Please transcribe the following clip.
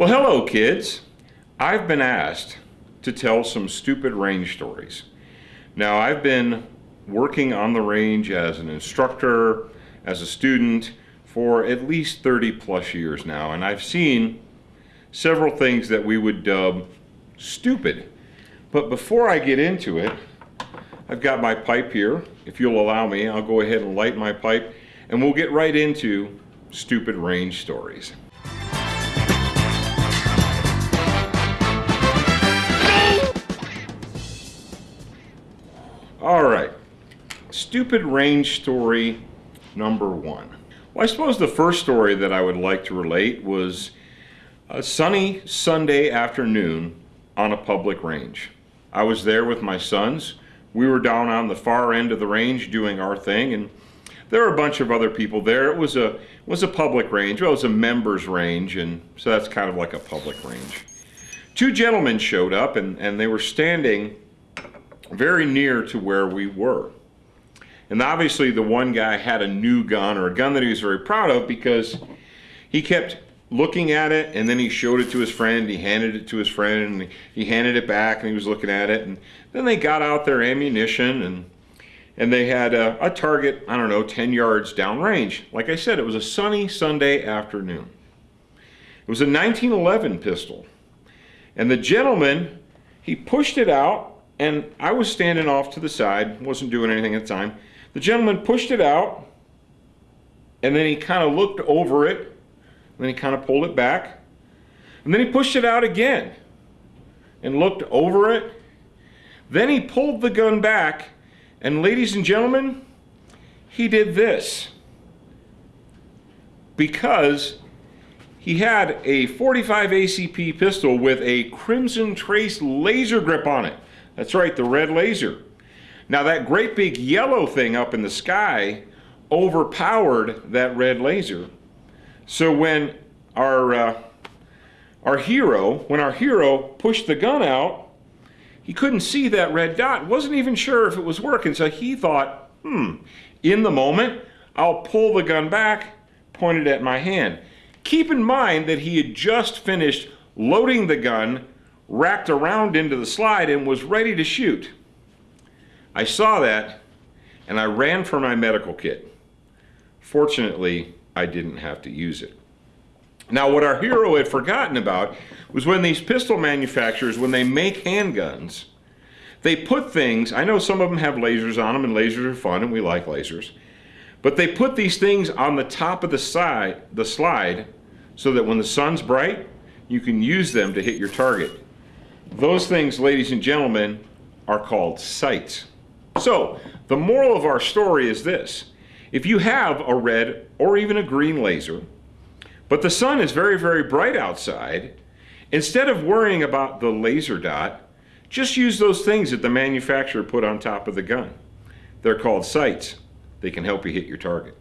Well, hello, kids. I've been asked to tell some stupid range stories. Now, I've been working on the range as an instructor, as a student, for at least 30 plus years now, and I've seen several things that we would dub stupid. But before I get into it, I've got my pipe here. If you'll allow me, I'll go ahead and light my pipe, and we'll get right into stupid range stories. Stupid range story number one. Well, I suppose the first story that I would like to relate was a sunny Sunday afternoon on a public range. I was there with my sons. We were down on the far end of the range doing our thing, and there were a bunch of other people there. It was a was a public range. Well, it was a members range, and so that's kind of like a public range. Two gentlemen showed up, and, and they were standing very near to where we were. And obviously the one guy had a new gun or a gun that he was very proud of because he kept looking at it and then he showed it to his friend, he handed it to his friend and he handed it back and he was looking at it and then they got out their ammunition and and they had a, a target, I don't know, 10 yards downrange. Like I said, it was a sunny Sunday afternoon. It was a 1911 pistol. And the gentleman, he pushed it out and I was standing off to the side, wasn't doing anything at the time. The gentleman pushed it out, and then he kind of looked over it, and then he kind of pulled it back, and then he pushed it out again and looked over it. Then he pulled the gun back, and ladies and gentlemen, he did this because he had a 45 ACP pistol with a Crimson Trace laser grip on it. That's right, the red laser. Now that great big yellow thing up in the sky overpowered that red laser. So when our, uh, our hero, when our hero pushed the gun out, he couldn't see that red dot, wasn't even sure if it was working, so he thought, hmm, in the moment, I'll pull the gun back, pointed at my hand. Keep in mind that he had just finished loading the gun racked around into the slide and was ready to shoot. I saw that and I ran for my medical kit. Fortunately, I didn't have to use it. Now, what our hero had forgotten about was when these pistol manufacturers, when they make handguns, they put things, I know some of them have lasers on them and lasers are fun and we like lasers, but they put these things on the top of the side, the slide, so that when the sun's bright, you can use them to hit your target. Those things, ladies and gentlemen, are called sights. So, the moral of our story is this. If you have a red or even a green laser, but the sun is very, very bright outside, instead of worrying about the laser dot, just use those things that the manufacturer put on top of the gun. They're called sights. They can help you hit your target.